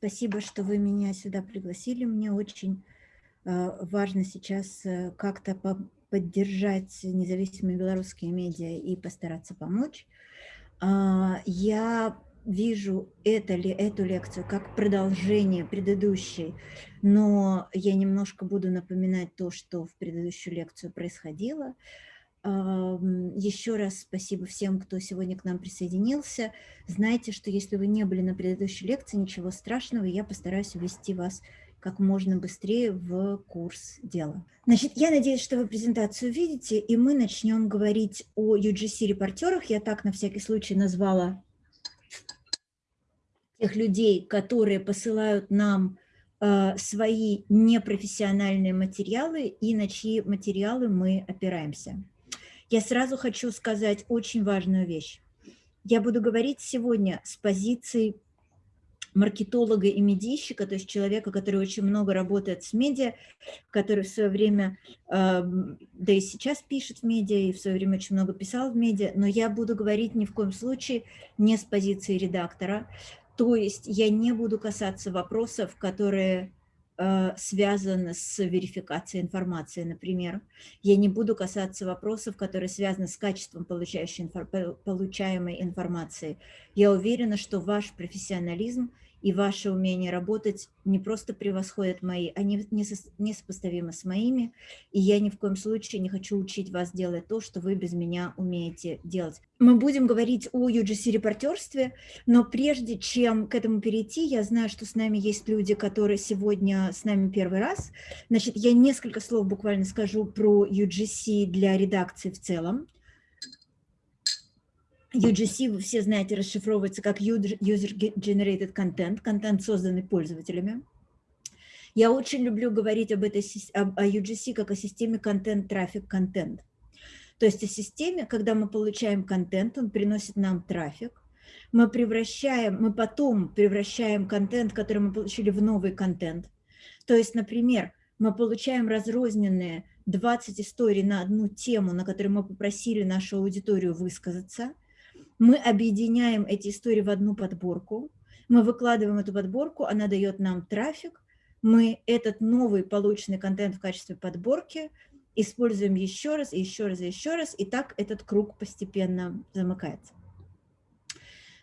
спасибо, что вы меня сюда пригласили. Мне очень э, важно сейчас э, как-то по поддержать независимые белорусские медиа и постараться помочь. Э, я вижу это, ли, эту лекцию как продолжение предыдущей, но я немножко буду напоминать то, что в предыдущую лекцию происходило. Еще раз спасибо всем, кто сегодня к нам присоединился. Знайте, что если вы не были на предыдущей лекции, ничего страшного, я постараюсь ввести вас как можно быстрее в курс дела. Значит, я надеюсь, что вы презентацию видите, и мы начнем говорить о UGC-репортерах. Я так на всякий случай назвала тех людей, которые посылают нам э, свои непрофессиональные материалы и на чьи материалы мы опираемся. Я сразу хочу сказать очень важную вещь. Я буду говорить сегодня с позиции маркетолога и медийщика, то есть человека, который очень много работает с медиа, который в свое время, э, да и сейчас пишет в медиа, и в свое время очень много писал в медиа, но я буду говорить ни в коем случае не с позиции редактора, то есть я не буду касаться вопросов, которые Э, связано с верификацией информации, например. Я не буду касаться вопросов, которые связаны с качеством получаемой информации. Я уверена, что ваш профессионализм и ваше умение работать не просто превосходят мои, они несопоставимы с моими, и я ни в коем случае не хочу учить вас делать то, что вы без меня умеете делать. Мы будем говорить о UGC-репортерстве, но прежде чем к этому перейти, я знаю, что с нами есть люди, которые сегодня с нами первый раз. Значит, я несколько слов буквально скажу про UGC для редакции в целом. UGC, вы все знаете, расшифровывается как User Generated Content, контент, созданный пользователями. Я очень люблю говорить об этой, о UGC как о системе контент-трафик контент. То есть о системе, когда мы получаем контент, он приносит нам трафик, мы превращаем, мы потом превращаем контент, который мы получили, в новый контент. То есть, например, мы получаем разрозненные 20 историй на одну тему, на которой мы попросили нашу аудиторию высказаться – мы объединяем эти истории в одну подборку, мы выкладываем эту подборку, она дает нам трафик, мы этот новый полученный контент в качестве подборки используем еще раз, еще раз, еще раз, и так этот круг постепенно замыкается.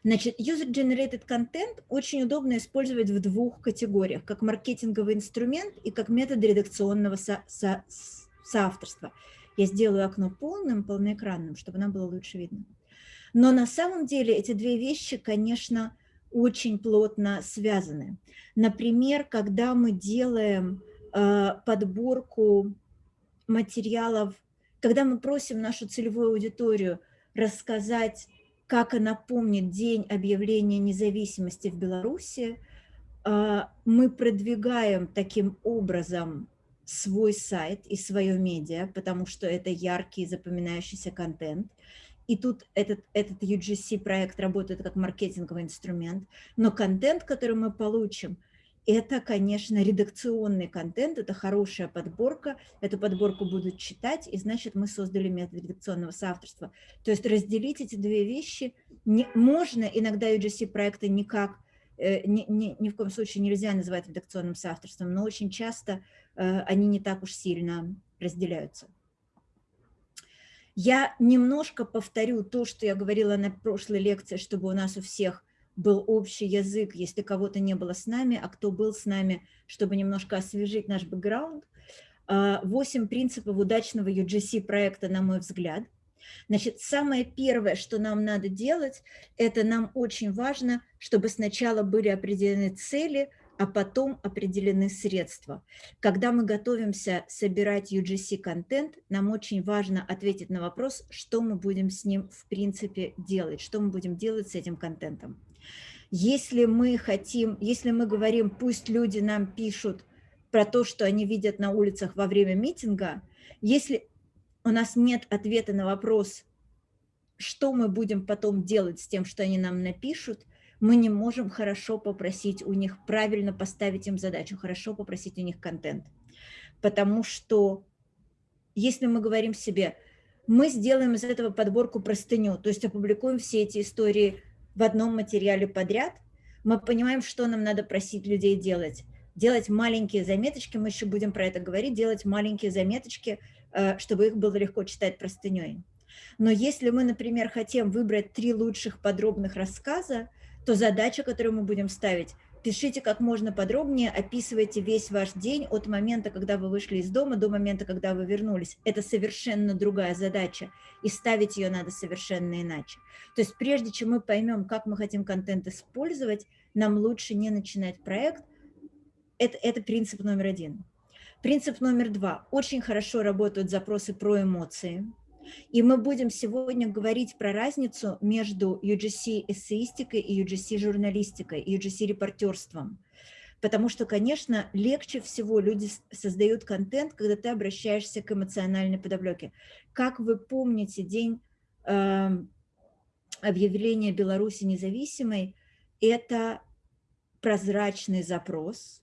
Значит, user-generated content очень удобно использовать в двух категориях, как маркетинговый инструмент и как метод редакционного со со соавторства. Я сделаю окно полным, полноэкранным, чтобы нам было лучше видно. Но на самом деле эти две вещи, конечно, очень плотно связаны. Например, когда мы делаем э, подборку материалов, когда мы просим нашу целевую аудиторию рассказать, как она помнит день объявления независимости в Беларуси, э, мы продвигаем таким образом свой сайт и свое медиа, потому что это яркий запоминающийся контент. И тут этот, этот UGC-проект работает как маркетинговый инструмент. Но контент, который мы получим, это, конечно, редакционный контент, это хорошая подборка, эту подборку будут читать, и значит, мы создали метод редакционного соавторства. То есть разделить эти две вещи не, можно, иногда UGC-проекты никак, э, ни, ни, ни в коем случае нельзя называть редакционным соавторством, но очень часто э, они не так уж сильно разделяются. Я немножко повторю то, что я говорила на прошлой лекции, чтобы у нас у всех был общий язык, если кого-то не было с нами, а кто был с нами, чтобы немножко освежить наш бэкграунд. А, восемь принципов удачного UGC проекта, на мой взгляд. Значит, самое первое, что нам надо делать, это нам очень важно, чтобы сначала были определены цели, а потом определены средства. Когда мы готовимся собирать UGC-контент, нам очень важно ответить на вопрос, что мы будем с ним в принципе делать, что мы будем делать с этим контентом. Если мы хотим, если мы говорим, пусть люди нам пишут про то, что они видят на улицах во время митинга, если у нас нет ответа на вопрос, что мы будем потом делать с тем, что они нам напишут – мы не можем хорошо попросить у них, правильно поставить им задачу, хорошо попросить у них контент. Потому что если мы говорим себе, мы сделаем из этого подборку простыню, то есть опубликуем все эти истории в одном материале подряд, Мы понимаем, что нам надо просить людей делать. Делать маленькие заметочки, мы еще будем про это говорить, делать маленькие заметочки, э, чтобы их было легко читать простыней. Но если мы, например, хотим выбрать три лучших подробных рассказа, то задача, которую мы будем ставить, пишите как можно подробнее, описывайте весь ваш день от момента, когда вы вышли из дома, до момента, когда вы вернулись. Это совершенно другая задача, и ставить ее надо совершенно иначе. То есть прежде чем мы поймем, как мы хотим контент использовать, нам лучше не начинать проект. Это, это принцип номер один. Принцип номер два. Очень хорошо работают запросы про эмоции. И мы будем сегодня говорить про разницу между UGC-эссеистикой и UGC-журналистикой, и UGC-репортерством. Потому что, конечно, легче всего люди создают контент, когда ты обращаешься к эмоциональной подоплеке. Как вы помните день э, объявления Беларуси независимой, это прозрачный запрос,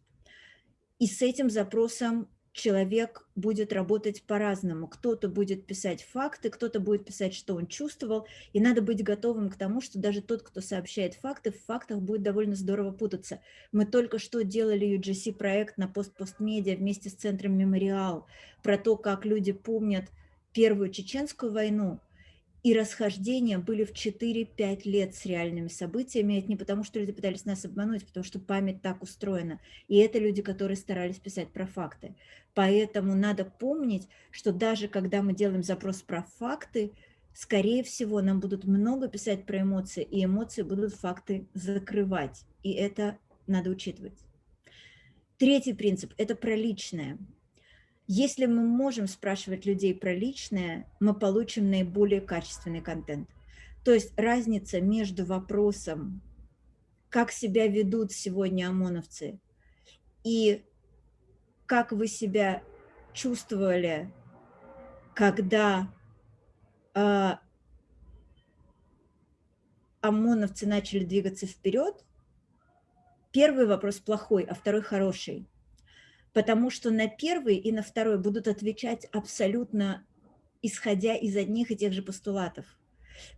и с этим запросом человек будет работать по-разному. Кто-то будет писать факты, кто-то будет писать, что он чувствовал, и надо быть готовым к тому, что даже тот, кто сообщает факты, в фактах будет довольно здорово путаться. Мы только что делали UGC-проект на пост-постмедиа вместе с Центром Мемориал про то, как люди помнят Первую Чеченскую войну, и расхождения были в 4-5 лет с реальными событиями. Это не потому, что люди пытались нас обмануть, потому что память так устроена. И это люди, которые старались писать про факты. Поэтому надо помнить, что даже когда мы делаем запрос про факты, скорее всего, нам будут много писать про эмоции, и эмоции будут факты закрывать. И это надо учитывать. Третий принцип – это про личное. Если мы можем спрашивать людей про личное, мы получим наиболее качественный контент. То есть разница между вопросом, как себя ведут сегодня ОМОНовцы, и как вы себя чувствовали, когда э, ОМОНовцы начали двигаться вперед, первый вопрос плохой, а второй хороший потому что на первый и на второй будут отвечать абсолютно исходя из одних и тех же постулатов.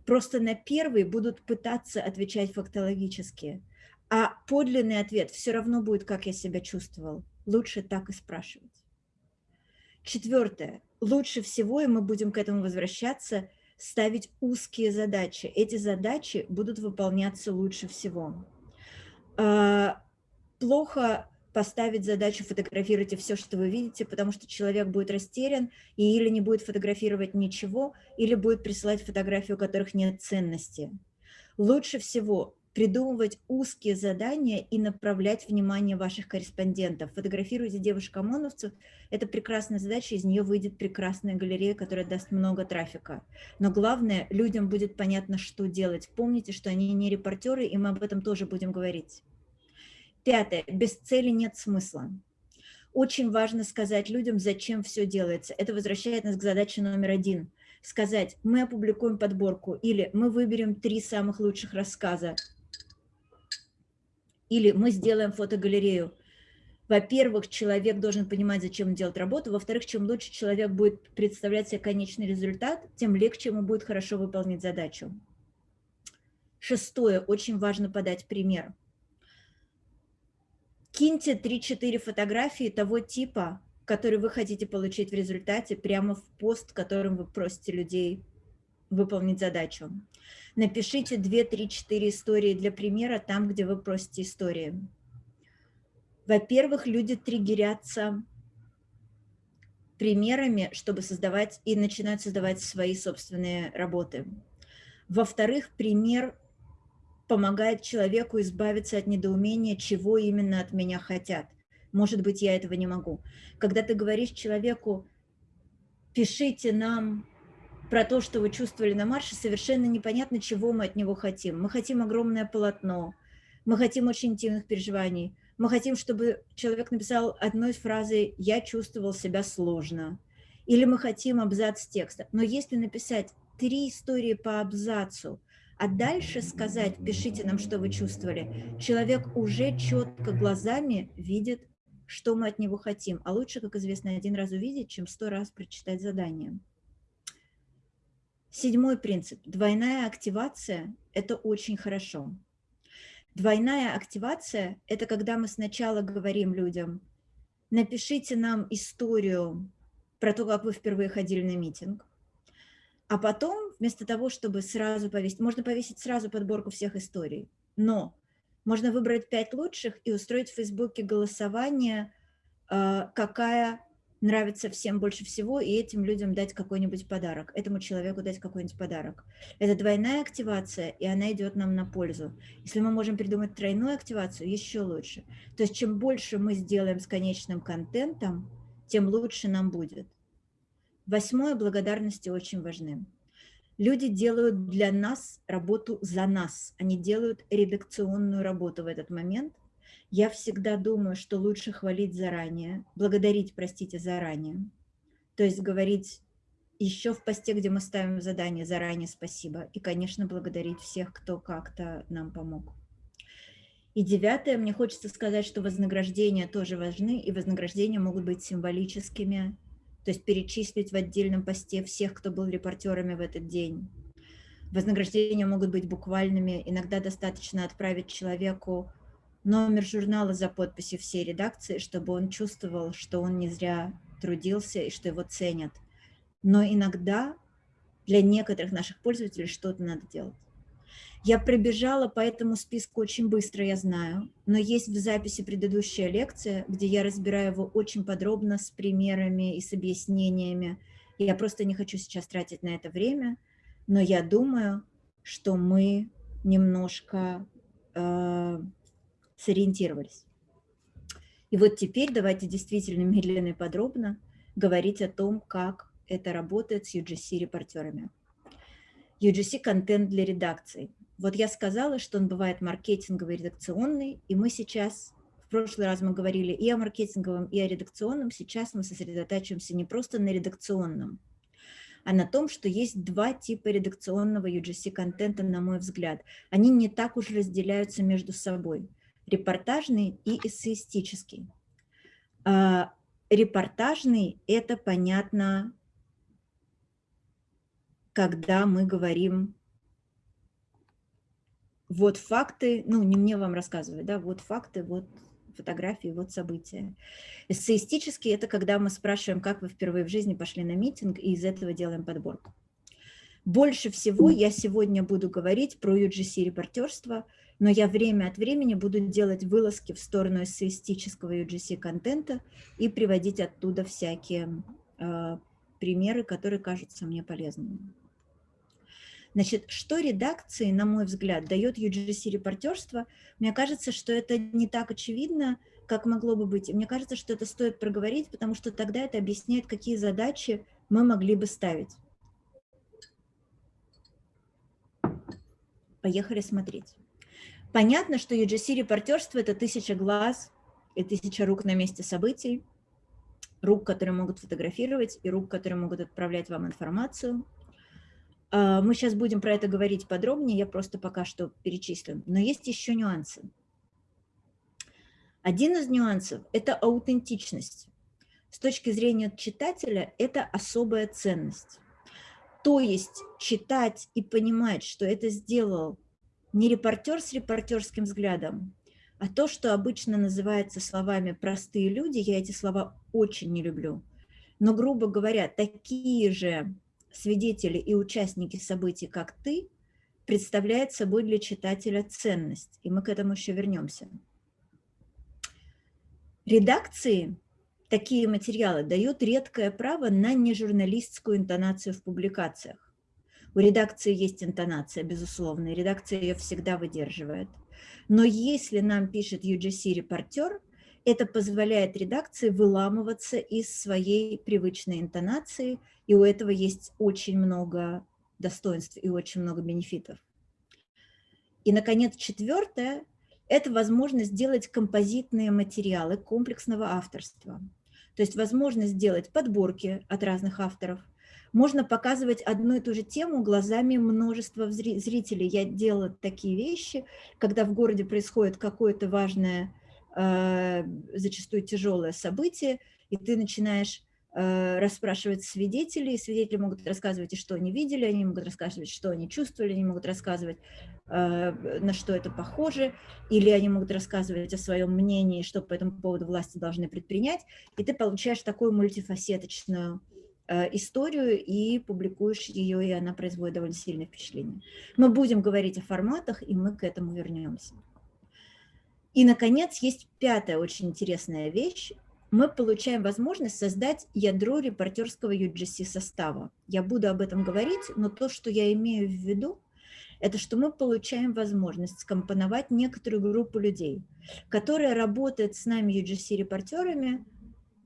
Просто на первый будут пытаться отвечать фактологически, а подлинный ответ все равно будет, как я себя чувствовал. Лучше так и спрашивать. Четвертое. Лучше всего, и мы будем к этому возвращаться, ставить узкие задачи. Эти задачи будут выполняться лучше всего. А, плохо поставить задачу фотографируйте все, что вы видите, потому что человек будет растерян и или не будет фотографировать ничего, или будет присылать фотографии, у которых нет ценности. Лучше всего придумывать узкие задания и направлять внимание ваших корреспондентов. Фотографируйте девушек-ОМОНовцев. Это прекрасная задача, из нее выйдет прекрасная галерея, которая даст много трафика. Но главное, людям будет понятно, что делать. Помните, что они не репортеры, и мы об этом тоже будем говорить. Пятое. Без цели нет смысла. Очень важно сказать людям, зачем все делается. Это возвращает нас к задаче номер один. Сказать, мы опубликуем подборку, или мы выберем три самых лучших рассказа, или мы сделаем фотогалерею. Во-первых, человек должен понимать, зачем он делает работу. Во-вторых, чем лучше человек будет представлять себе конечный результат, тем легче ему будет хорошо выполнить задачу. Шестое. Очень важно подать пример киньте 3-4 фотографии того типа, который вы хотите получить в результате, прямо в пост, которым вы просите людей выполнить задачу. Напишите 2-3-4 истории для примера там, где вы просите истории. Во-первых, люди триггерятся примерами, чтобы создавать и начинают создавать свои собственные работы. Во-вторых, пример помогает человеку избавиться от недоумения, чего именно от меня хотят. Может быть, я этого не могу. Когда ты говоришь человеку, пишите нам про то, что вы чувствовали на марше, совершенно непонятно, чего мы от него хотим. Мы хотим огромное полотно, мы хотим очень интимных переживаний, мы хотим, чтобы человек написал одной фразой «я чувствовал себя сложно», или мы хотим абзац текста. Но если написать три истории по абзацу, а дальше сказать, пишите нам, что вы чувствовали, человек уже четко глазами видит, что мы от него хотим. А лучше, как известно, один раз увидеть, чем сто раз прочитать задание. Седьмой принцип. Двойная активация – это очень хорошо. Двойная активация – это когда мы сначала говорим людям, напишите нам историю про то, как вы впервые ходили на митинг, а потом, вместо того, чтобы сразу повесить, можно повесить сразу подборку всех историй, но можно выбрать пять лучших и устроить в Фейсбуке голосование, а, какая нравится всем больше всего, и этим людям дать какой-нибудь подарок, этому человеку дать какой-нибудь подарок. Это двойная активация, и она идет нам на пользу. Если мы можем придумать тройную активацию, еще лучше. То есть чем больше мы сделаем с конечным контентом, тем лучше нам будет. Восьмое, благодарности очень важны. Люди делают для нас работу за нас, они делают редакционную работу в этот момент – я всегда думаю, что лучше хвалить заранее, благодарить, простите, заранее. То есть говорить еще в посте, где мы ставим задание, заранее спасибо. И, конечно, благодарить всех, кто как-то нам помог. И девятое, мне хочется сказать, что вознаграждения тоже важны, и вознаграждения могут быть символическими, то есть перечислить в отдельном посте всех, кто был репортерами в этот день. Вознаграждения могут быть буквальными, иногда достаточно отправить человеку номер журнала за подписью всей редакции, чтобы он чувствовал, что он не зря трудился и что его ценят. Но иногда для некоторых наших пользователей что-то надо делать. Я пробежала по этому списку очень быстро, я знаю, но есть в записи предыдущая лекция, где я разбираю его очень подробно с примерами и с объяснениями. Я просто не хочу сейчас тратить на это время, но я думаю, что мы немножко э, сориентировались. И вот теперь давайте действительно медленно и подробно говорить о том, как это работает с UGC-репортерами. UGC-контент для редакции. Вот я сказала, что он бывает маркетинговый, редакционный, и мы сейчас, в прошлый раз мы говорили и о маркетинговом, и о редакционном, сейчас мы сосредотачиваемся не просто на редакционном, а на том, что есть два типа редакционного UGC-контента, на мой взгляд. Они не так уж разделяются между собой репортажный и эссеистический. А, репортажный – это понятно, когда мы говорим вот факты, ну не мне вам рассказывать, да, вот факты, вот фотографии, вот события. Эссеистический – это когда мы спрашиваем, как вы впервые в жизни пошли на митинг, и из этого делаем подборку. Больше всего я сегодня буду говорить про UGC-репортерство – но я время от времени буду делать вылазки в сторону эссеистического UGC-контента и приводить оттуда всякие э, примеры, которые кажутся мне полезными. Значит, что редакции, на мой взгляд, дает UGC-репортерство, мне кажется, что это не так очевидно, как могло бы быть. И мне кажется, что это стоит проговорить, потому что тогда это объясняет, какие задачи мы могли бы ставить. Поехали смотреть. Понятно, что UGC-репортерство – это тысяча глаз и тысяча рук на месте событий, рук, которые могут фотографировать, и рук, которые могут отправлять вам информацию. А, мы сейчас будем про это говорить подробнее, я просто пока что перечислю. Но есть еще нюансы. Один из нюансов – это аутентичность. С точки зрения читателя это особая ценность. То есть читать и понимать, что это сделал не репортер с репортерским взглядом, а то, что обычно называется словами «простые люди», я эти слова очень не люблю. Но, грубо говоря, такие же свидетели и участники событий, как ты, представляют собой для читателя ценность, и мы к этому еще вернемся. Редакции такие материалы дают редкое право на нежурналистскую интонацию в публикациях. У редакции есть интонация, безусловно, и редакция ее всегда выдерживает. Но если нам пишет UGC-репортер, это позволяет редакции выламываться из своей привычной интонации, и у этого есть очень много достоинств и очень много бенефитов. И, наконец, четвертое – это возможность сделать композитные материалы комплексного авторства. То есть возможность сделать подборки от разных авторов – можно показывать одну и ту же тему глазами множества зрителей. Я делала такие вещи, когда в городе происходит какое-то важное, зачастую тяжелое событие, и ты начинаешь э, расспрашивать свидетелей, свидетели могут рассказывать, и что они видели, они могут рассказывать, что они чувствовали, они могут рассказывать, э, на что это похоже, или они могут рассказывать о своем мнении, что по этому поводу власти должны предпринять, и ты получаешь такую мультифасеточную Э, историю и публикуешь ее, и она производит довольно сильное впечатление. Мы будем говорить о форматах, и мы к этому вернемся. И, наконец, есть пятая очень интересная вещь. Мы получаем возможность создать ядро репортерского UGC состава. Я буду об этом говорить, но то, что я имею в виду, это что мы получаем возможность скомпоновать некоторую группу людей, которая работает с нами UGC-репортерами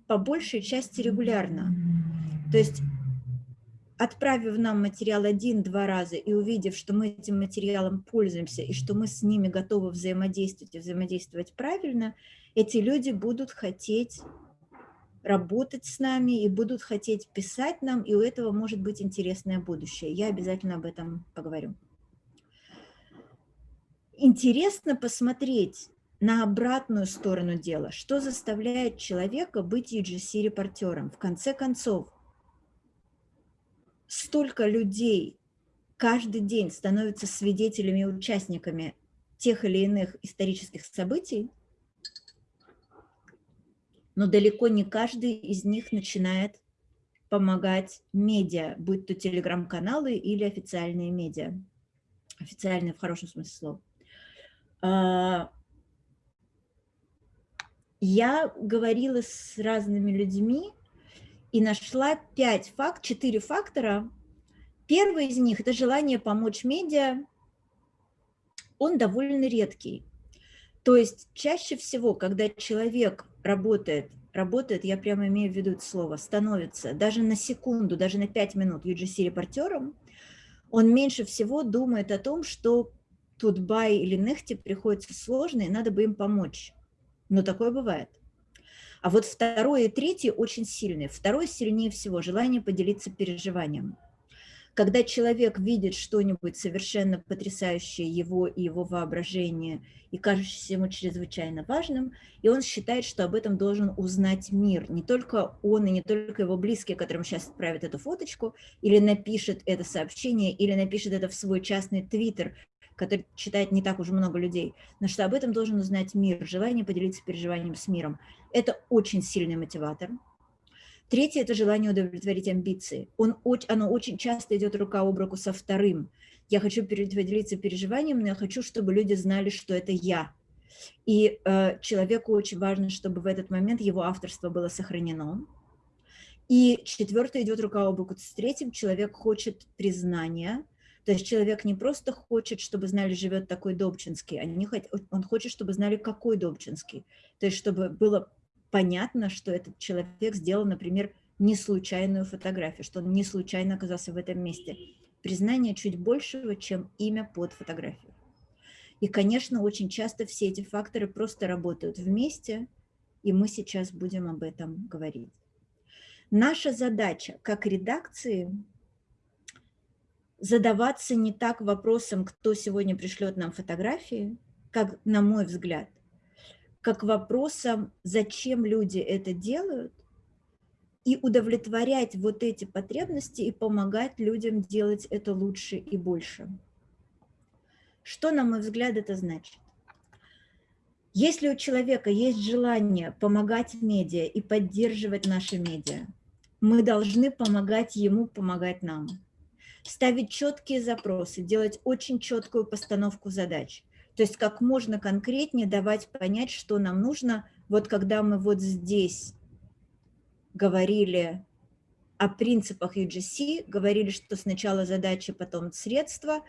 по большей части регулярно. То есть, отправив нам материал один-два раза и увидев, что мы этим материалом пользуемся и что мы с ними готовы взаимодействовать и взаимодействовать правильно, эти люди будут хотеть работать с нами и будут хотеть писать нам, и у этого может быть интересное будущее. Я обязательно об этом поговорю. Интересно посмотреть на обратную сторону дела, что заставляет человека быть UGC-репортером. В конце концов, столько людей каждый день становятся свидетелями и участниками тех или иных исторических событий, но далеко не каждый из них начинает помогать медиа, будь то телеграм-каналы или официальные медиа. Официальные в хорошем смысле слова. А, я говорила с разными людьми, и нашла пять факт, четыре фактора. Первый из них – это желание помочь медиа. Он довольно редкий. То есть чаще всего, когда человек работает, работает, я прямо имею в виду это слово, становится даже на секунду, даже на пять минут UGC-репортером, он меньше всего думает о том, что тут Бай или Нехти приходится сложно, и надо бы им помочь. Но такое бывает. А вот второе и третье очень сильные. Второе сильнее всего – желание поделиться переживанием. Когда человек видит что-нибудь совершенно потрясающее его и его воображение, и кажущееся ему чрезвычайно важным, и он считает, что об этом должен узнать мир. Не только он и не только его близкие, которым сейчас отправят эту фоточку, или напишет это сообщение, или напишет это в свой частный твиттер, который читает не так уж много людей, но что об этом должен узнать мир, желание поделиться переживанием с миром. Это очень сильный мотиватор. Третье – это желание удовлетворить амбиции. Он, оно очень часто идет рука об руку со вторым. Я хочу поделиться переживанием, но я хочу, чтобы люди знали, что это я. И э, человеку очень важно, чтобы в этот момент его авторство было сохранено. И четвертое идет рука об руку с третьим. Человек хочет признания, то есть человек не просто хочет, чтобы знали, живет такой Добчинский, они, он хочет, чтобы знали, какой Добчинский. То есть чтобы было понятно, что этот человек сделал, например, не случайную фотографию, что он не случайно оказался в этом месте. Признание чуть большего, чем имя под фотографией. И, конечно, очень часто все эти факторы просто работают вместе, и мы сейчас будем об этом говорить. Наша задача как редакции задаваться не так вопросом, кто сегодня пришлет нам фотографии, как, на мой взгляд, как вопросом, зачем люди это делают, и удовлетворять вот эти потребности и помогать людям делать это лучше и больше. Что, на мой взгляд, это значит? Если у человека есть желание помогать медиа и поддерживать наши медиа, мы должны помогать ему помогать нам ставить четкие запросы, делать очень четкую постановку задач. То есть как можно конкретнее давать понять, что нам нужно. Вот когда мы вот здесь говорили о принципах UGC, говорили, что сначала задача, потом средства,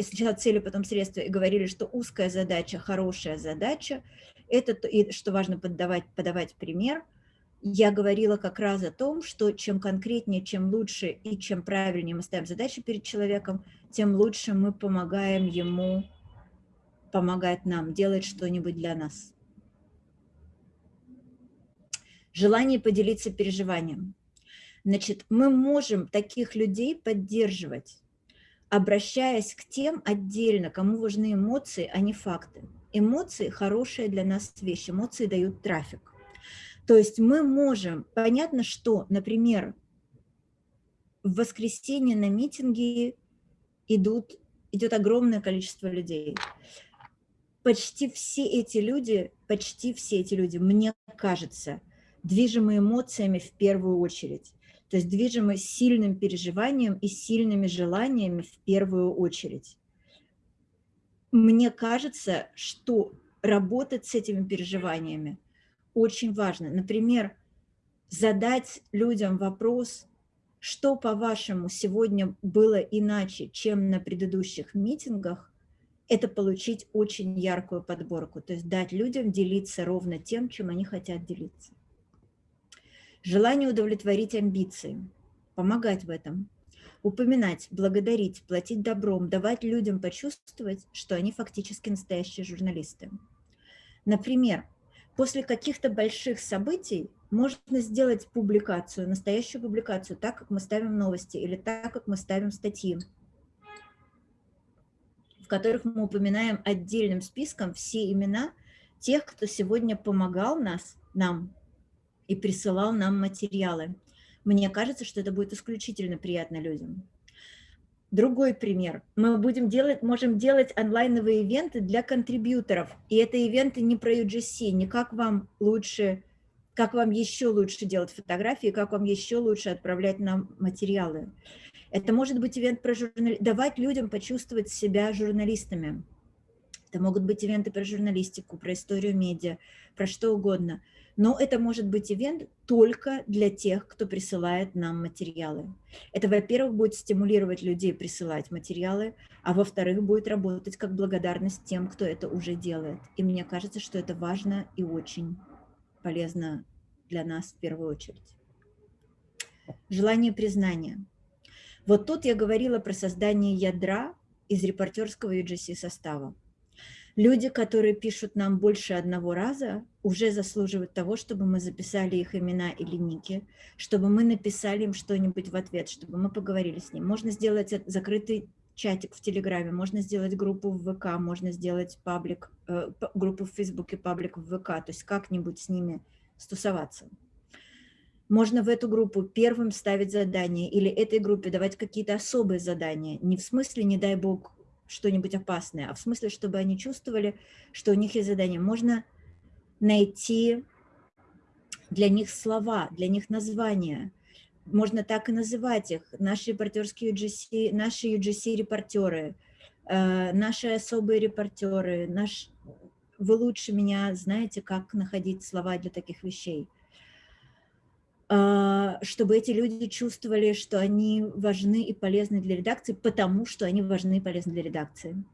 сначала цели, потом средства, и говорили, что узкая задача, хорошая задача, это, и что важно подавать, подавать пример – я говорила как раз о том, что чем конкретнее, чем лучше и чем правильнее мы ставим задачи перед человеком, тем лучше мы помогаем ему помогать нам, делать что-нибудь для нас. Желание поделиться переживанием. Значит, мы можем таких людей поддерживать, обращаясь к тем отдельно, кому важны эмоции, а не факты. Эмоции – хорошая для нас вещь, эмоции дают трафик. То есть мы можем, понятно, что, например, в воскресенье на митинги идут, идет огромное количество людей. Почти все эти люди, почти все эти люди, мне кажется, движимы эмоциями в первую очередь. То есть движимы сильным переживанием и сильными желаниями в первую очередь. Мне кажется, что работать с этими переживаниями очень важно. Например, задать людям вопрос, что, по-вашему, сегодня было иначе, чем на предыдущих митингах, это получить очень яркую подборку, то есть дать людям делиться ровно тем, чем они хотят делиться. Желание удовлетворить амбиции, помогать в этом, упоминать, благодарить, платить добром, давать людям почувствовать, что они фактически настоящие журналисты. Например, после каких-то больших событий можно сделать публикацию, настоящую публикацию, так, как мы ставим новости или так, как мы ставим статьи, которых мы упоминаем отдельным списком все имена тех, кто сегодня помогал нас, нам и присылал нам материалы. Мне кажется, что это будет исключительно приятно людям. Другой пример. Мы будем делать, можем делать онлайновые ивенты для контрибьюторов. И это ивенты не про UGC, не как вам лучше, как вам еще лучше делать фотографии, как вам еще лучше отправлять нам материалы. Это может быть ивент про журналистику, давать людям почувствовать себя журналистами. Это могут быть ивенты про журналистику, про историю медиа, про что угодно – но это может быть ивент только для тех, кто присылает нам материалы. Это, во-первых, будет стимулировать людей присылать материалы, а во-вторых, будет работать как благодарность тем, кто это уже делает. И мне кажется, что это важно и очень полезно для нас в первую очередь. Желание признания. Вот тут я говорила про создание ядра из репортерского UGC состава. Люди, которые пишут нам больше одного раза, уже заслуживают того, чтобы мы записали их имена или ники, чтобы мы написали им что-нибудь в ответ, чтобы мы поговорили с ним. Можно сделать закрытый чатик в Телеграме, можно сделать группу в ВК, можно сделать паблик, э, группу в Фейсбуке, паблик в ВК, то есть как-нибудь с ними стусоваться. Можно в эту группу первым ставить задания или этой группе давать какие-то особые задания. Не в смысле, не дай бог, что-нибудь опасное, а в смысле, чтобы они чувствовали, что у них есть задание. Можно найти для них слова, для них названия. Можно так и называть их. Наши репортерские UGC, наши UGC-репортеры, э, наши особые репортеры, наш... вы лучше меня знаете, как находить слова для таких вещей. А, чтобы эти люди чувствовали, что они важны и полезны для редакции, потому что они важны и полезны для редакции.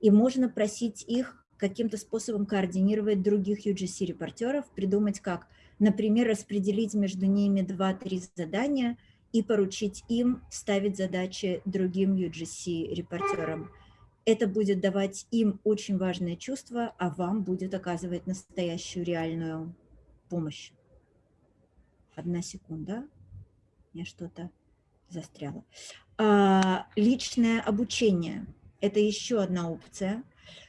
И можно просить их каким-то способом координировать других UGC-репортеров, придумать как, например, распределить между ними 2-3 задания и поручить им ставить задачи другим UGC-репортерам. Это будет давать им очень важное чувство, а вам будет оказывать настоящую реальную помощь. Одна секунда. Я что-то застряла. А, личное обучение – это еще одна опция,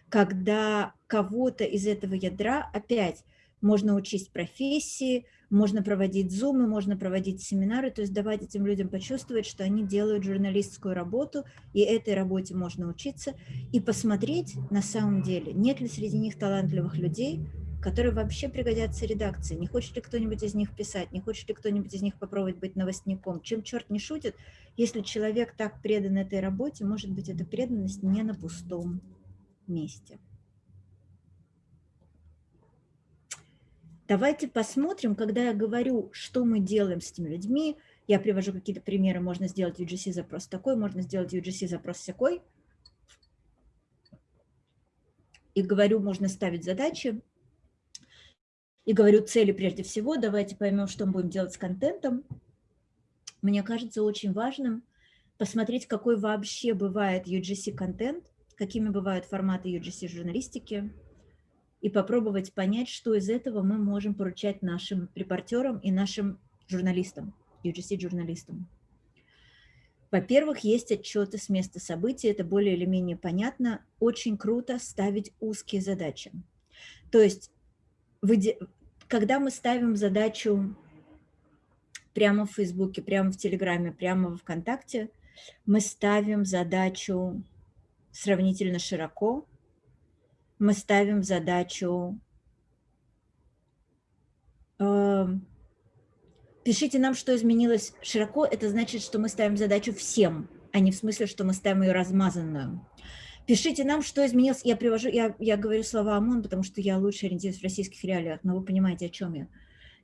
когда кого-то из этого ядра опять можно учить профессии, можно проводить зумы, можно проводить семинары, то есть давать этим людям почувствовать, что они делают журналистскую работу, и этой работе можно учиться, и посмотреть на самом деле, нет ли среди них талантливых людей, которые вообще пригодятся редакции. Не хочет ли кто-нибудь из них писать, не хочет ли кто-нибудь из них попробовать быть новостником. Чем черт не шутит, если человек так предан этой работе, может быть, эта преданность не на пустом месте. Давайте посмотрим, когда я говорю, что мы делаем с этими людьми, я привожу какие-то примеры, можно сделать UGC-запрос такой, можно сделать UGC-запрос всякой. И говорю, можно ставить задачи, и говорю цели прежде всего, давайте поймем, что мы будем делать с контентом. Мне кажется очень важным посмотреть, какой вообще бывает UGC-контент, какими бывают форматы UGC-журналистики, и попробовать понять, что из этого мы можем поручать нашим репортерам и нашим журналистам, UGC-журналистам. Во-первых, есть отчеты с места событий, это более или менее понятно. Очень круто ставить узкие задачи. То есть когда мы ставим задачу прямо в Фейсбуке, прямо в Телеграме, прямо в ВКонтакте, мы ставим задачу сравнительно широко, мы ставим задачу э, пишите нам, что изменилось широко, это значит, что мы ставим задачу всем, а не в смысле, что мы ставим ее размазанную. Пишите нам, что изменилось. Я привожу, я, я говорю слова ОМОН, потому что я лучше ориентируюсь в российских реалиях, но вы понимаете, о чем я.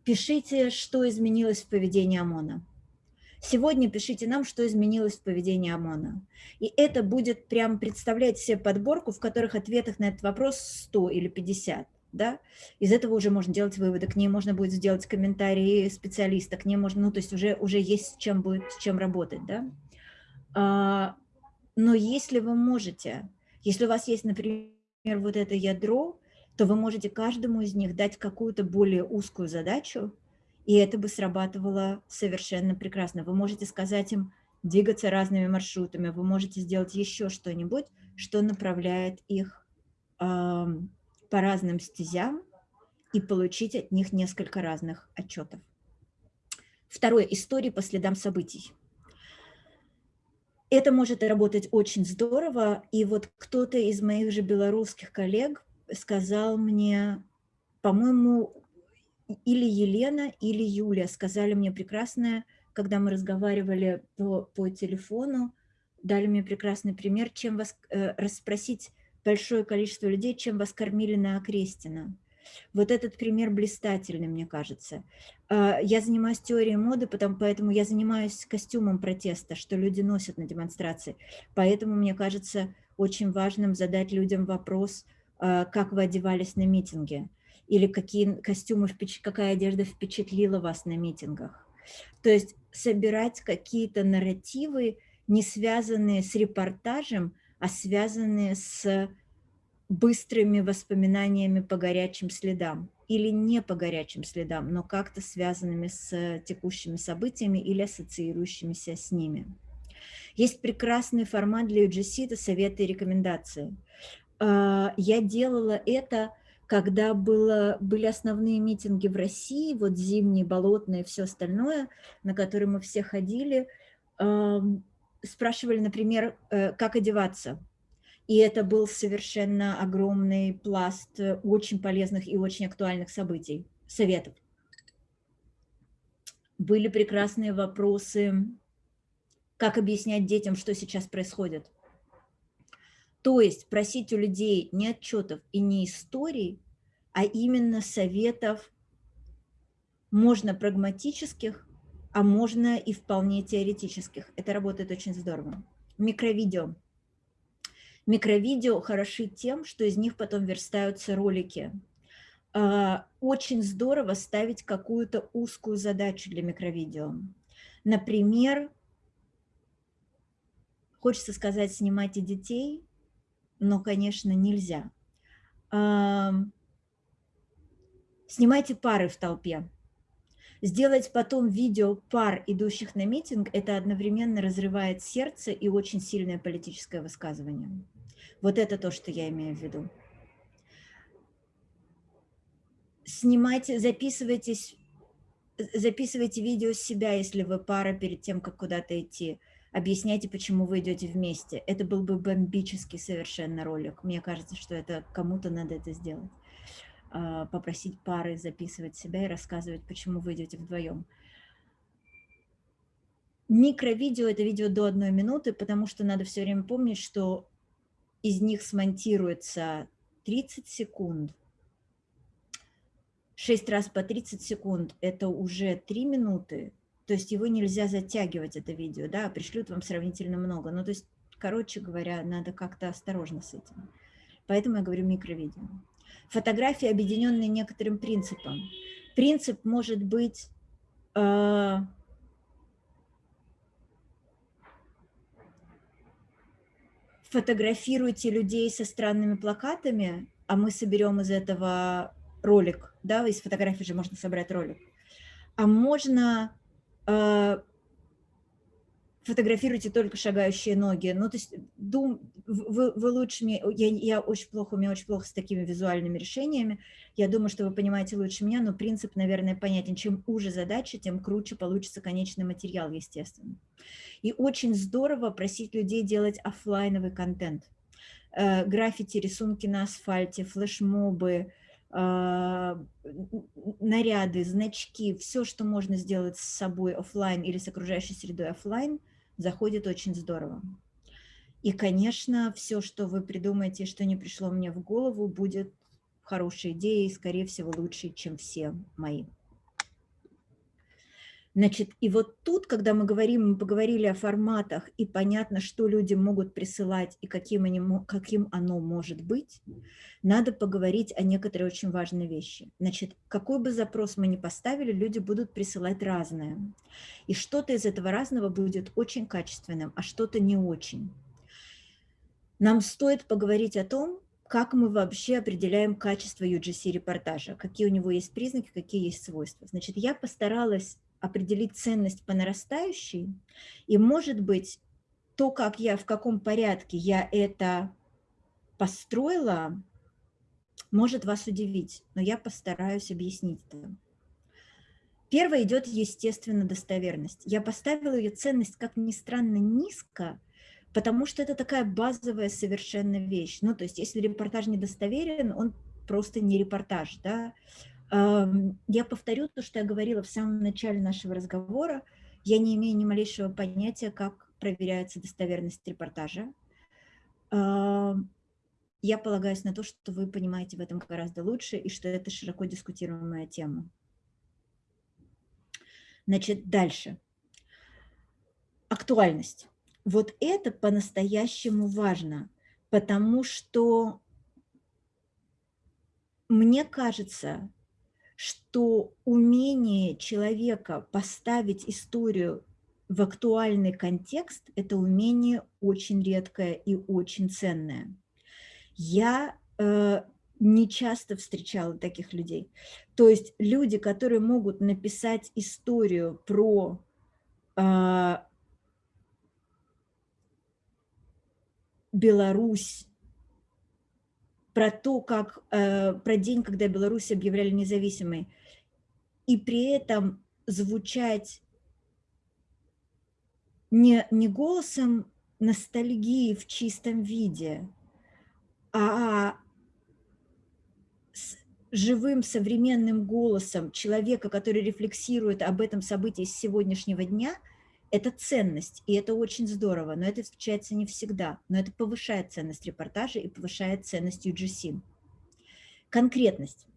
Пишите, что изменилось в поведении ОМОНа. Сегодня пишите нам, что изменилось в поведении ОМОНа. И это будет прям представлять себе подборку, в которых ответах на этот вопрос 100 или 50. Да? Из этого уже можно делать выводы, к ней можно будет сделать комментарии специалиста, к ней можно, ну то есть уже, уже есть с чем, будет, с чем работать. Да? Но если вы можете, если у вас есть, например, вот это ядро, то вы можете каждому из них дать какую-то более узкую задачу, и это бы срабатывало совершенно прекрасно. Вы можете сказать им двигаться разными маршрутами, вы можете сделать еще что-нибудь, что направляет их э, по разным стезям и получить от них несколько разных отчетов. Второе. Истории по следам событий. Это может работать очень здорово, и вот кто-то из моих же белорусских коллег сказал мне, по-моему, или Елена, или Юля сказали мне прекрасное, когда мы разговаривали по, по телефону, дали мне прекрасный пример, чем вас э, расспросить большое количество людей, чем вас кормили на Окрестина. Вот этот пример блистательный, мне кажется. А, я занимаюсь теорией моды, потому, поэтому я занимаюсь костюмом протеста, что люди носят на демонстрации. Поэтому мне кажется очень важным задать людям вопрос, а, как вы одевались на митинге, или какие костюмы, какая одежда впечатлила вас на митингах. То есть собирать какие-то нарративы, не связанные с репортажем, а связанные с быстрыми воспоминаниями по горячим следам или не по горячим следам, но как-то связанными с текущими событиями или ассоциирующимися с ними. Есть прекрасный формат для UGC – это советы и рекомендации. А, я делала это, когда было, были основные митинги в России, вот зимние, болотные, все остальное, на которые мы все ходили, спрашивали, например, э, как одеваться – и это был совершенно огромный пласт э, очень полезных и очень актуальных событий, советов. Были прекрасные вопросы, как объяснять детям, что сейчас происходит. То есть просить у людей не отчетов и не историй, а именно советов, можно прагматических, а можно и вполне теоретических. Это работает очень здорово. Микровидео. Микровидео хороши тем, что из них потом верстаются ролики. А, очень здорово ставить какую-то узкую задачу для микровидео. Например, хочется сказать, снимайте детей, но, конечно, нельзя. А, снимайте пары в толпе. Сделать потом видео пар, идущих на митинг, это одновременно разрывает сердце и очень сильное политическое высказывание. Вот это то, что я имею в виду. Снимайте, записывайтесь, записывайте видео с себя, если вы пара перед тем, как куда-то идти. Объясняйте, почему вы идете вместе. Это был бы бомбический совершенно ролик. Мне кажется, что это кому-то надо это сделать. А, попросить пары записывать себя и рассказывать, почему вы идете вдвоем. Микровидео – это видео до одной минуты, потому что надо все время помнить, что из них смонтируется 30 секунд, 6 раз по 30 секунд – это уже 3 минуты, то есть его нельзя затягивать, это видео, да, пришлют вам сравнительно много. Ну, то есть, короче говоря, надо как-то осторожно с этим. Поэтому я говорю микровидео. Фотографии, объединенные некоторым принципом. Принцип может быть э, фотографируйте людей со странными плакатами, а мы соберем из этого ролик, да, из фотографий же можно собрать ролик. А можно э, фотографируйте только шагающие ноги. Ну, то есть дум, вы, вы лучше мне, я, я очень плохо, у меня очень плохо с такими визуальными решениями. Я думаю, что вы понимаете лучше меня, но принцип, наверное, понятен. Чем уже задача, тем круче получится конечный материал, естественно. И очень здорово просить людей делать офлайновый контент. Э, граффити, рисунки на асфальте, флешмобы, а, наряды, значки, все, что можно сделать с собой офлайн или с окружающей средой офлайн, заходит очень здорово. И, конечно, все, что вы придумаете, что не пришло мне в голову, будет хорошей идеей, скорее всего, лучше, чем все мои. Значит, и вот тут, когда мы говорим, мы поговорили о форматах, и понятно, что люди могут присылать и каким, они, каким оно может быть, надо поговорить о некоторые очень важные вещи. Значит, какой бы запрос мы ни поставили, люди будут присылать разное. И что-то из этого разного будет очень качественным, а что-то не очень. Нам стоит поговорить о том, как мы вообще определяем качество UGC-репортажа, какие у него есть признаки, какие есть свойства. Значит, я постаралась определить ценность по нарастающей, и, может быть, то, как я, в каком порядке я это построила, может вас удивить, но я постараюсь объяснить это. Первое идет, естественно, достоверность. Я поставила ее ценность, как ни странно, низко, потому что это такая базовая совершенно вещь. Ну, то есть, если репортаж недостоверен, он просто не репортаж, да, я повторю то, что я говорила в самом начале нашего разговора. Я не имею ни малейшего понятия, как проверяется достоверность репортажа. Я полагаюсь на то, что вы понимаете в этом гораздо лучше и что это широко дискутируемая тема. Значит, дальше. Актуальность. Вот это по-настоящему важно, потому что мне кажется, что умение человека поставить историю в актуальный контекст – это умение очень редкое и очень ценное. Я э, не часто встречала таких людей. То есть люди, которые могут написать историю про э, Беларусь про то, как, э, про день, когда Беларусь объявляли независимой, и при этом звучать не, не голосом ностальгии в чистом виде, а с живым современным голосом человека, который рефлексирует об этом событии с сегодняшнего дня – это ценность, и это очень здорово, но это встречается не всегда, но это повышает ценность репортажа и повышает ценность UGC. Конкретность.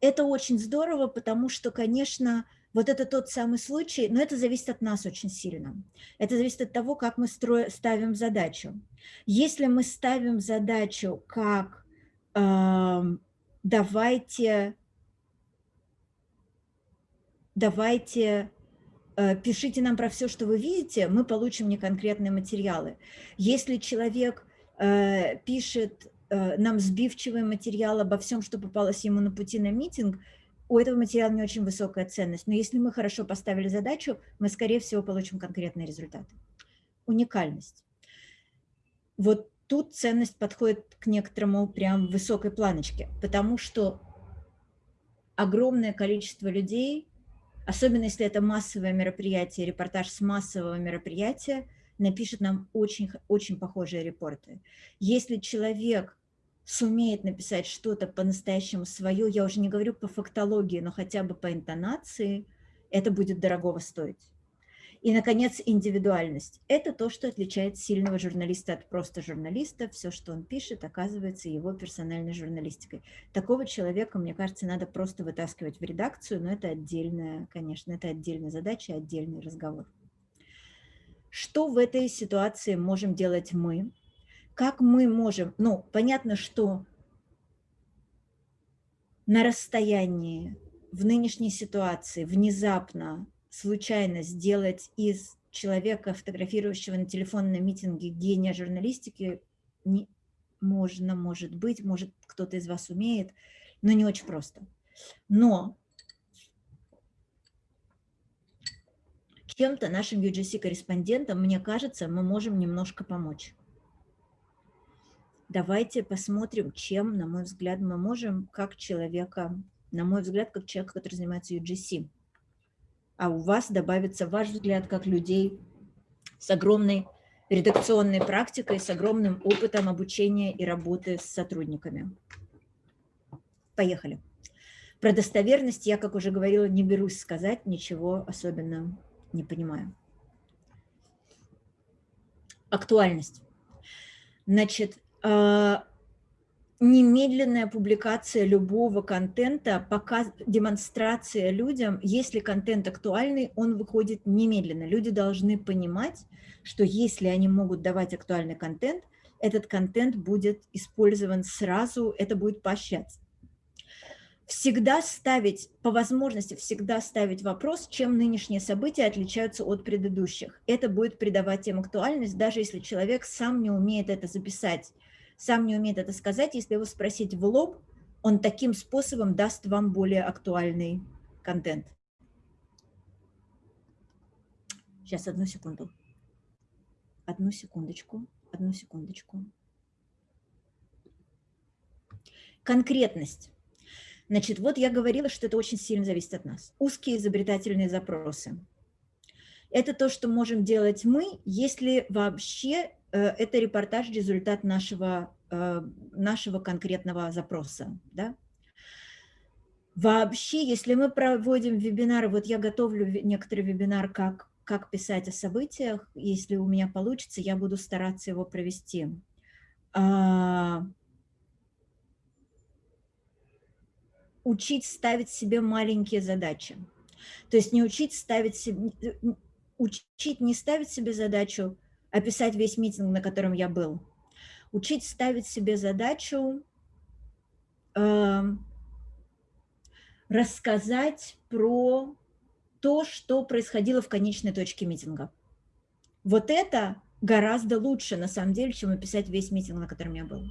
Это очень здорово, потому что, конечно, вот это тот самый случай, но это зависит от нас очень сильно. Это зависит от того, как мы строим, ставим задачу. Если мы ставим задачу как э, давайте, давайте пишите нам про все, что вы видите, мы получим неконкретные материалы. Если человек э, пишет э, нам сбивчивый материал обо всем, что попалось ему на пути на митинг, у этого материала не очень высокая ценность. Но если мы хорошо поставили задачу, мы, скорее всего, получим конкретные результаты. Уникальность. Вот тут ценность подходит к некоторому прям высокой планочке, потому что огромное количество людей особенно если это массовое мероприятие, репортаж с массового мероприятия, напишет нам очень, очень похожие репорты. Если человек сумеет написать что-то по-настоящему свое, я уже не говорю по фактологии, но хотя бы по интонации, это будет дорогого стоить. И, наконец, индивидуальность. Это то, что отличает сильного журналиста от просто журналиста. Все, что он пишет, оказывается его персональной журналистикой. Такого человека, мне кажется, надо просто вытаскивать в редакцию, но это отдельная, конечно, это отдельная задача, отдельный разговор. Что в этой ситуации можем делать мы? Как мы можем, ну, понятно, что на расстоянии, в нынешней ситуации, внезапно случайно сделать из человека, фотографирующего на телефон на митинге гения журналистики, не, можно, может быть, может кто-то из вас умеет, но не очень просто. Но чем-то нашим UGC-корреспондентам, мне кажется, мы можем немножко помочь. Давайте посмотрим, чем, на мой взгляд, мы можем, как человека, на мой взгляд, как человека, который занимается UGC. А у вас добавится ваш взгляд, как людей с огромной редакционной практикой, с огромным опытом обучения и работы с сотрудниками. Поехали. Про достоверность я, как уже говорила, не берусь сказать, ничего особенно не понимаю. Актуальность. Значит, а, немедленная публикация любого контента, показ, демонстрация людям, если контент актуальный, он выходит немедленно. Люди должны понимать, что если они могут давать актуальный контент, этот контент будет использован сразу, это будет поощряться всегда ставить, по возможности всегда ставить вопрос, чем нынешние события отличаются от предыдущих. Это будет придавать им актуальность, даже если человек сам не умеет это записать, сам не умеет это сказать. Если его спросить в лоб, он таким способом даст вам более актуальный контент. Сейчас, одну секунду. Одну секундочку, одну секундочку. Конкретность. Значит, вот я говорила, что это очень сильно зависит от нас. Узкие изобретательные запросы. Это то, что можем делать мы, если вообще это репортаж результат нашего, э, нашего конкретного запроса. Да? Вообще, если мы проводим вебинары, вот я готовлю некоторый вебинар, как, как писать о событиях, если у меня получится, я буду стараться его провести. А, учить ставить себе маленькие задачи. То есть не учить ставить себе, учить не ставить себе задачу описать весь митинг, на котором я был. Учить ставить себе задачу э, рассказать про то, что происходило в конечной точке митинга. Вот это гораздо лучше, на самом деле, чем описать весь митинг, на котором я был.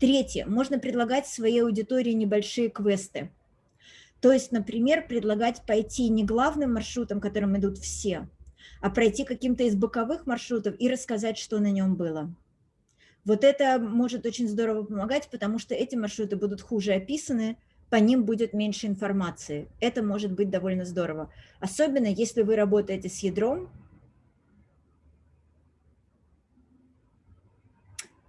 Третье. Можно предлагать своей аудитории небольшие квесты. То есть, например, предлагать пойти не главным маршрутом, которым идут все, а пройти каким-то из боковых маршрутов и рассказать, что на нем было. Вот это может очень здорово помогать, потому что эти маршруты будут хуже описаны, по ним будет меньше информации. Это может быть довольно здорово. Особенно если вы работаете с ядром,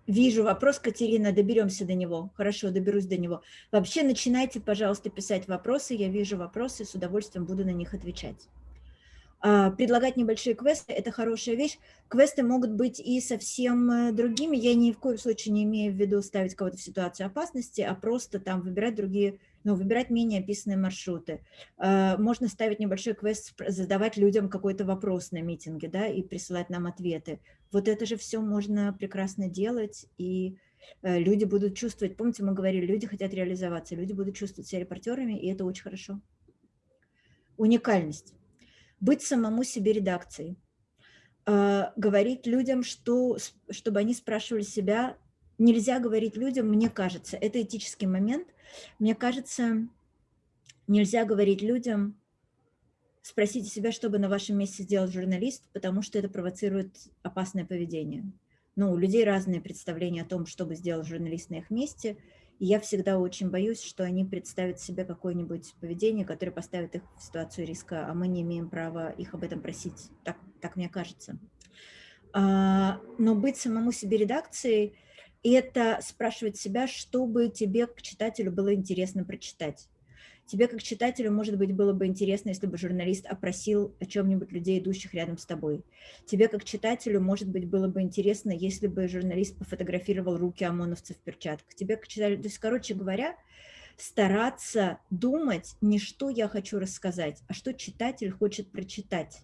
Вижу вопрос, Катерина, доберемся до него. Хорошо, доберусь до него. Вообще начинайте, пожалуйста, писать вопросы. Я вижу вопросы, с удовольствием буду на них отвечать. А, предлагать небольшие квесты – это хорошая вещь. Квесты могут быть и совсем э, другими. Я ни в коем случае не имею в виду ставить кого-то в ситуацию опасности, а просто там выбирать другие но выбирать менее описанные маршруты. А, можно ставить небольшой квест, задавать людям какой-то вопрос на митинге, да, и присылать нам ответы. Вот это же все можно прекрасно делать, и э, люди будут чувствовать, помните, мы говорили, люди хотят реализоваться, люди будут чувствовать себя репортерами, и это очень хорошо. Уникальность. Быть самому себе редакцией. А, говорить людям, что, чтобы они спрашивали себя, нельзя говорить людям, мне кажется, это этический момент, мне кажется, нельзя говорить людям, спросите себя, что бы на вашем месте сделал журналист, потому что это провоцирует опасное поведение. Ну, у людей разные представления о том, что бы сделал журналист на их месте, и я всегда очень боюсь, что они представят себе какое-нибудь поведение, которое поставит их в ситуацию риска, а мы не имеем права их об этом просить, так, так мне кажется. А, но быть самому себе редакцией – это спрашивать себя, чтобы тебе, к читателю, было интересно прочитать. Тебе, как читателю, может быть, было бы интересно, если бы журналист опросил о чем-нибудь людей, идущих рядом с тобой. Тебе, как читателю, может быть, было бы интересно, если бы журналист пофотографировал руки ОМОНовцев в перчатках. Тебе, как читателю, то есть, короче говоря, стараться думать не что я хочу рассказать, а что читатель хочет прочитать.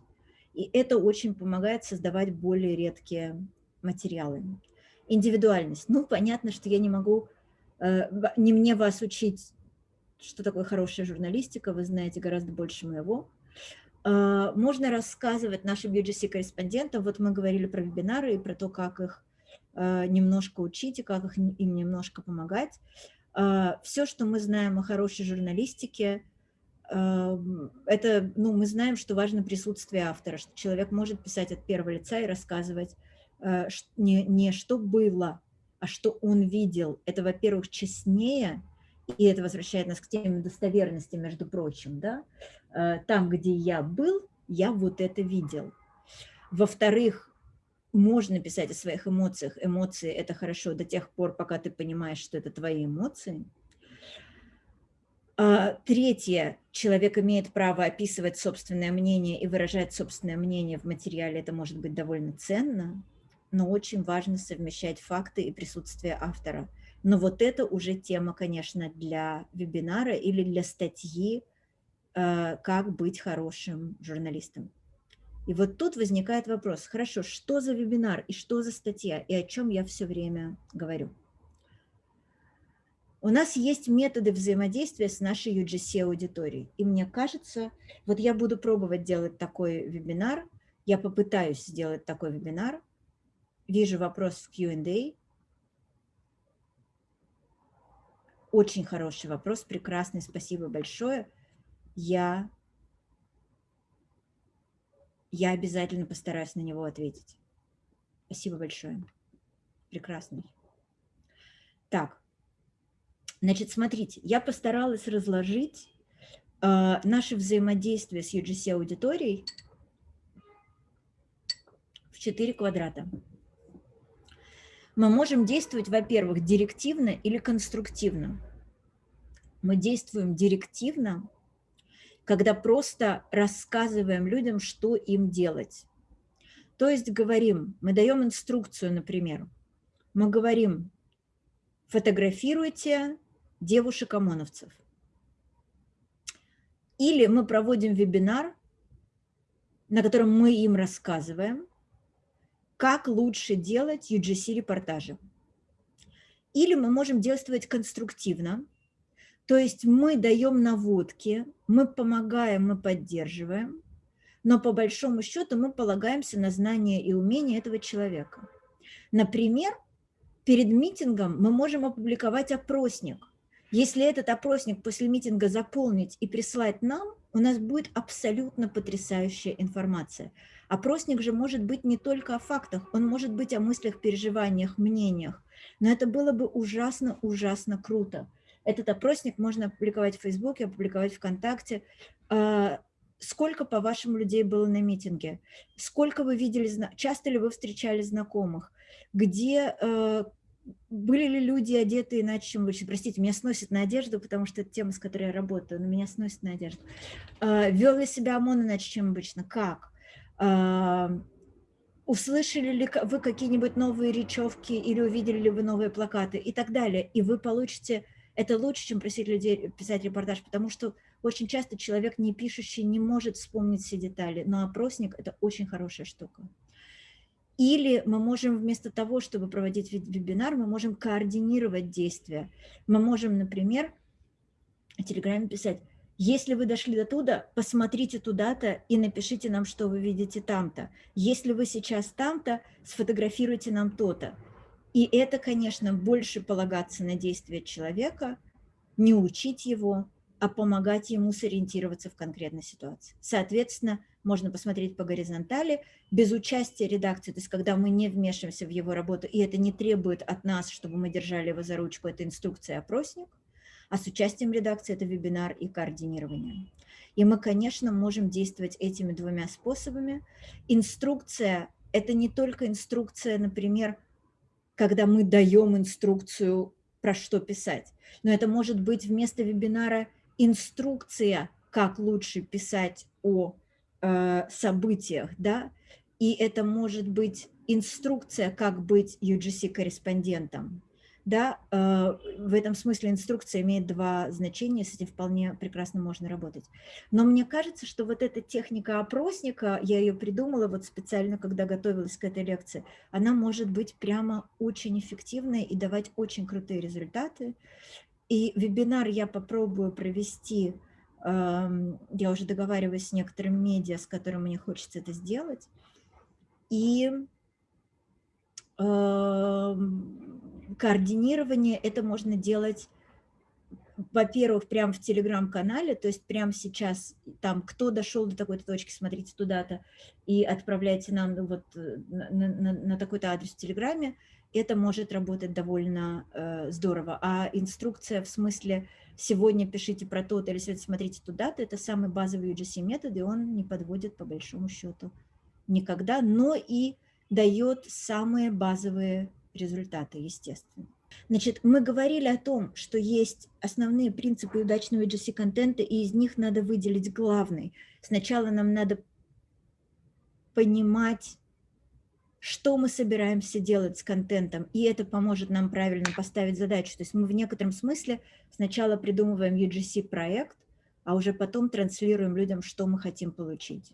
И это очень помогает создавать более редкие материалы индивидуальность. Ну, понятно, что я не могу, э, не мне вас учить, что такое хорошая журналистика, вы знаете гораздо больше моего. Э, можно рассказывать нашим UGC-корреспондентам, вот мы говорили про вебинары и про то, как их э, немножко учить и как их, им немножко помогать. Все, что мы знаем о хорошей журналистике, это, ну, мы знаем, что важно присутствие автора, что человек может писать от первого лица и рассказывать не, не что было, а что он видел. Это, во-первых, честнее, и это возвращает нас к теме достоверности, между прочим, да, э, там, где я был, я вот это видел. Во-вторых, можно писать о своих эмоциях. Эмоции – это хорошо до тех пор, пока ты понимаешь, что это твои эмоции. А, третье. Человек имеет право описывать собственное мнение и выражать собственное мнение в материале. Это может быть довольно ценно, но очень важно совмещать факты и присутствие автора. Но вот это уже тема, конечно, для вебинара или для статьи а, «Как быть хорошим журналистом». И вот тут возникает вопрос, хорошо, что за вебинар и что за статья, и о чем я все время говорю. У нас есть методы взаимодействия с нашей UGC-аудиторией. И мне кажется, вот я буду пробовать делать такой вебинар, я попытаюсь сделать такой вебинар. Вижу вопрос в Q&A. Очень хороший вопрос, прекрасный, спасибо большое. Я я обязательно постараюсь на него ответить. Спасибо большое. Прекрасный. Так, значит, смотрите, я постаралась разложить э, наше взаимодействие с UGC-аудиторией в четыре квадрата. Мы можем действовать, во-первых, директивно или конструктивно. Мы действуем директивно, когда просто рассказываем людям, что им делать. То есть говорим, мы даем инструкцию, например, мы говорим, фотографируйте девушек-ОМОНовцев. Или мы проводим вебинар, на котором мы им рассказываем, как лучше делать UGC-репортажи. Или мы можем действовать конструктивно, то есть мы даем наводки, мы помогаем, мы поддерживаем, но по большому счету мы полагаемся на знания и умения этого человека. Например, перед митингом мы можем опубликовать опросник. Если этот опросник после митинга заполнить и прислать нам, у нас будет абсолютно потрясающая информация. Опросник же может быть не только о фактах, он может быть о мыслях, переживаниях, мнениях. Но это было бы ужасно-ужасно круто. Этот опросник можно опубликовать в Фейсбуке, опубликовать ВКонтакте. А, сколько, по-вашему, людей было на митинге? Сколько вы видели, часто ли вы встречали знакомых? Где э, были ли люди одеты иначе, чем обычно? Простите, меня сносит на одежду, потому что это тема, с которой я работаю, но меня сносит на одежду. А, вел ли себя ОМОН иначе, чем обычно? Как? А, услышали ли вы какие-нибудь новые речевки или увидели ли вы новые плакаты и так далее. И вы получите это лучше, чем просить людей писать репортаж, потому что очень часто человек, не пишущий, не может вспомнить все детали, но опросник – это очень хорошая штука. Или мы можем вместо того, чтобы проводить вебинар, мы можем координировать действия. Мы можем, например, в Телеграме писать, если вы дошли до туда, посмотрите туда-то и напишите нам, что вы видите там-то. Если вы сейчас там-то, сфотографируйте нам то-то. И это, конечно, больше полагаться на действия человека, не учить его, а помогать ему сориентироваться в конкретной ситуации. Соответственно, можно посмотреть по горизонтали, без участия редакции, то есть когда мы не вмешиваемся в его работу, и это не требует от нас, чтобы мы держали его за ручку, это инструкция, опросник, а с участием редакции это вебинар и координирование. И мы, конечно, можем действовать этими двумя способами. Инструкция – это не только инструкция, например, когда мы даем инструкцию, про что писать. Но это может быть вместо вебинара инструкция, как лучше писать о э, событиях, да, и это может быть инструкция, как быть UGC-корреспондентом, да, э, в этом смысле инструкция имеет два значения, с этим вполне прекрасно можно работать. Но мне кажется, что вот эта техника опросника, я ее придумала вот специально, когда готовилась к этой лекции, она может быть прямо очень эффективной и давать очень крутые результаты. И вебинар я попробую провести, я уже договариваюсь с некоторым медиа, с которым мне хочется это сделать. И координирование это можно делать во-первых, прямо в телеграм-канале, то есть прямо сейчас там, кто дошел до такой-то точки, смотрите туда-то и отправляйте нам ну, вот э, на, на, на такой-то адрес в телеграме, это может работать довольно э, здорово. А инструкция в смысле сегодня пишите про то или сегодня смотрите туда-то, это самый базовый UGC метод, и он не подводит по большому счету никогда, но и дает самые базовые результаты, естественно. Значит, мы говорили о том, что есть основные принципы удачного UGC-контента, и из них надо выделить главный. Сначала нам надо понимать, что мы собираемся делать с контентом, и это поможет нам правильно поставить задачу. То есть мы в некотором смысле сначала придумываем UGC-проект, а уже потом транслируем людям, что мы хотим получить.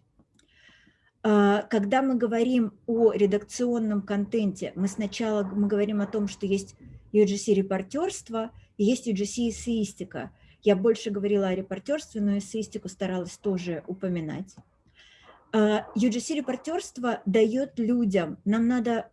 А, когда мы говорим о редакционном контенте, мы сначала мы говорим о том, что есть UGC-репортерство и есть UGC-эссеистика. Я больше говорила о репортерстве, но эссеистику старалась тоже упоминать. UGC-репортерство дает людям, нам надо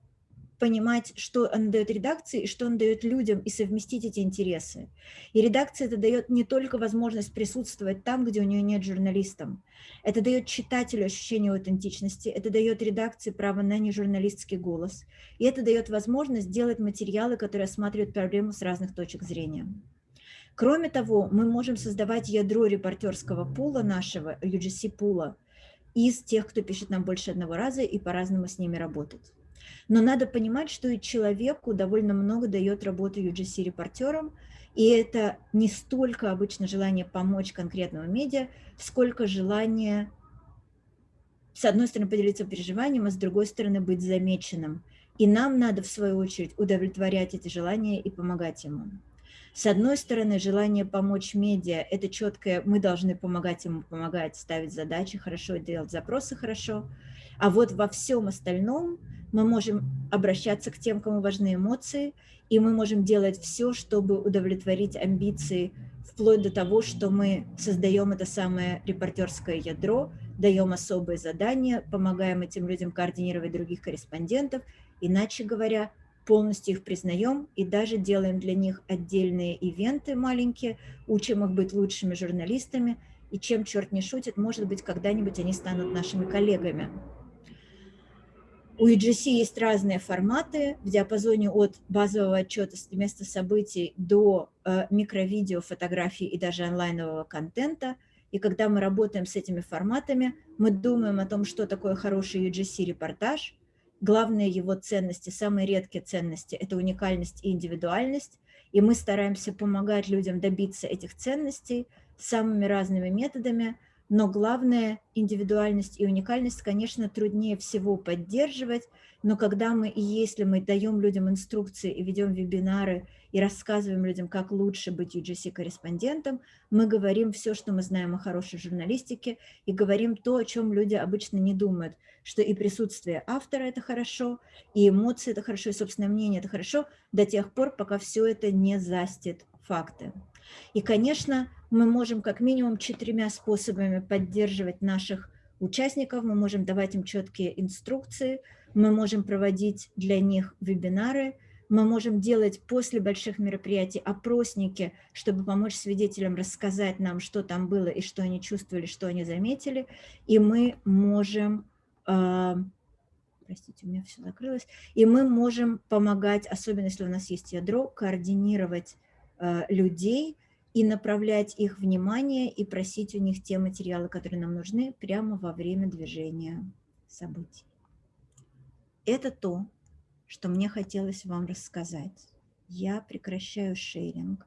понимать, что он дает редакции и что он дает людям, и совместить эти интересы. И редакция это дает не только возможность присутствовать там, где у нее нет журналистам. Это дает читателю ощущение аутентичности, это дает редакции право на нежурналистский голос. И это дает возможность делать материалы, которые осматривают проблему с разных точек зрения. Кроме того, мы можем создавать ядро репортерского пула нашего, UGC-пула, из тех, кто пишет нам больше одного раза и по-разному с ними работать. Но надо понимать, что и человеку довольно много дает работы UGC-репортерам, и это не столько обычно желание помочь конкретному медиа, сколько желание, с одной стороны, поделиться переживанием, а с другой стороны, быть замеченным. И нам надо, в свою очередь, удовлетворять эти желания и помогать ему. С одной стороны, желание помочь медиа – это четкое, мы должны помогать ему помогать, ставить задачи хорошо, делать запросы хорошо. А вот во всем остальном мы можем обращаться к тем, кому важны эмоции, и мы можем делать все, чтобы удовлетворить амбиции, вплоть до того, что мы создаем это самое репортерское ядро, даем особые задания, помогаем этим людям координировать других корреспондентов, иначе говоря, полностью их признаем и даже делаем для них отдельные ивенты маленькие, учим их быть лучшими журналистами, и чем черт не шутит, может быть, когда-нибудь они станут нашими коллегами. У EGC есть разные форматы в диапазоне от базового отчета с места событий до э, микровидео, фотографий и даже онлайнового контента. И когда мы работаем с этими форматами, мы думаем о том, что такое хороший UGC-репортаж. Главные его ценности, самые редкие ценности – это уникальность и индивидуальность. И мы стараемся помогать людям добиться этих ценностей самыми разными методами – но главное, индивидуальность и уникальность, конечно, труднее всего поддерживать, но когда мы и если мы даем людям инструкции и ведем вебинары и рассказываем людям, как лучше быть UGC-корреспондентом, мы говорим все, что мы знаем о хорошей журналистике, и говорим то, о чем люди обычно не думают, что и присутствие автора – это хорошо, и эмоции – это хорошо, и собственное мнение – это хорошо, до тех пор, пока все это не застит факты. И, конечно, мы можем как минимум четырьмя способами поддерживать наших участников, мы можем давать им четкие инструкции, мы можем проводить для них вебинары, мы можем делать после больших мероприятий опросники, чтобы помочь свидетелям рассказать нам, что там было и что они чувствовали, что они заметили, и мы можем, э, простите, у меня все закрылось, и мы можем помогать, особенно если у нас есть ядро, координировать э, людей, и направлять их внимание и просить у них те материалы, которые нам нужны прямо во время движения событий. Это то, что мне хотелось вам рассказать. Я прекращаю шеринг.